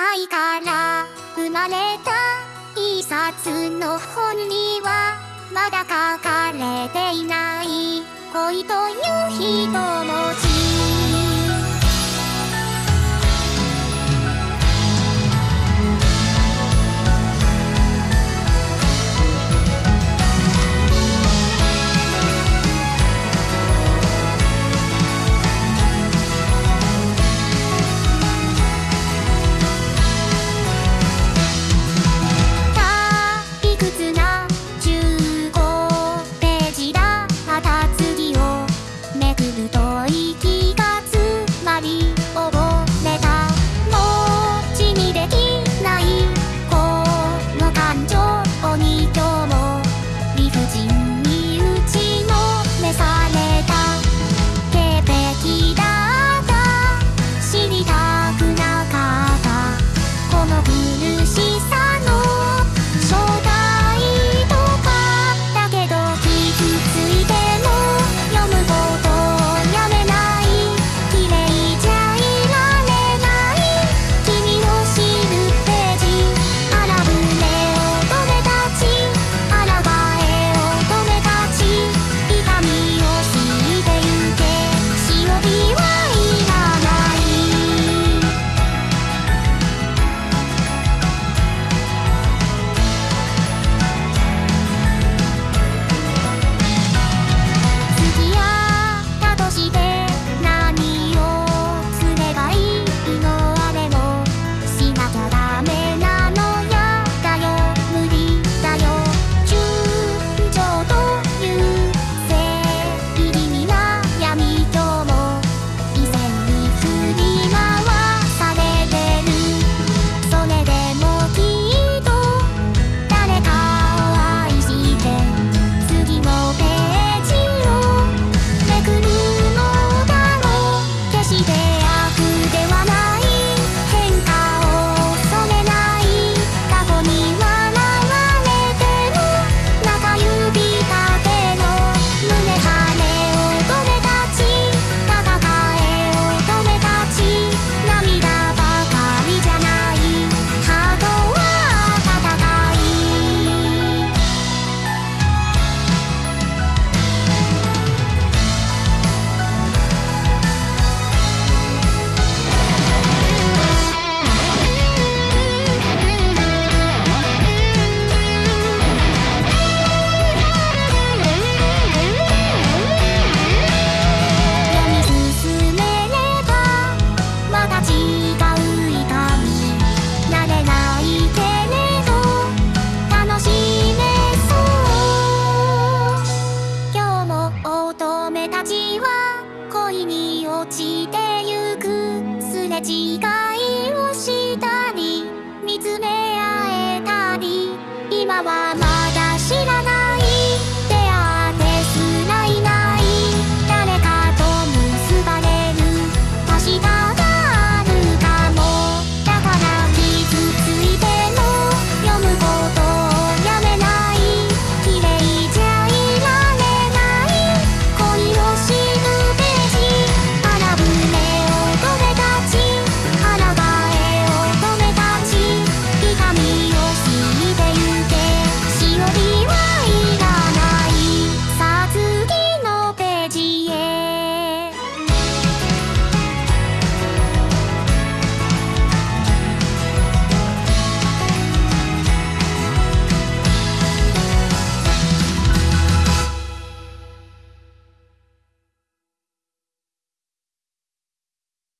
愛から生まれた一冊の本にはまだ書かれていない恋という人も恋に落ちてゆく。すれ違う